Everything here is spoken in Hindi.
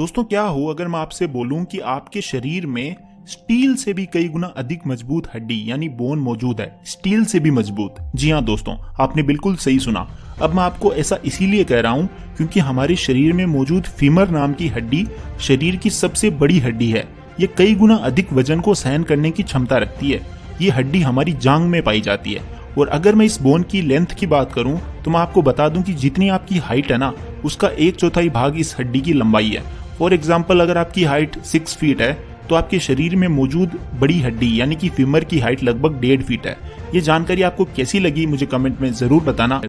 दोस्तों, क्या हो अगर मैं आपसे बोलूँ कि आपके शरीर में स्टील से भी कई गुना अधिक मज़बूत हड्डी, यानी बोन मौजूद है। स्टील से भी मज़बूत। जी हाँ दोस्तों, आपने बिल्कुल सही सुना। अब मैं आपको ऐसा इसीलिए कह रहा हूँ क्योंकि हमारे शरीर में मौजूद फीमर नाम की हड्डी शरीर की सबसे बड़ी हड्डी है। ये कई गुना अधिक वज़न को सहन करने की क्षमता रखती है। ये हड्डी हमारी जांग में पाई जाती है। और अगर मैं इस बोन की लेंथ की बात करूँ तो मैं आपको बता दूँ कि जितनी आपकी हाइट है ना, उसका एक चौथाई भाग इस हड्डी की लंबाई है। फॉर एग्ज़ाम्पल अगर आपकी हाइट सिक्स फीट है तो आपके शरीर में मौजूद बड़ी हड्डी, यानी कि फ्यूमर की हाइट लगभग डेढ़ फीट है। ये जानकारी आपको कैसी लगी, मुझे कमेंट में ज़रूर बताना।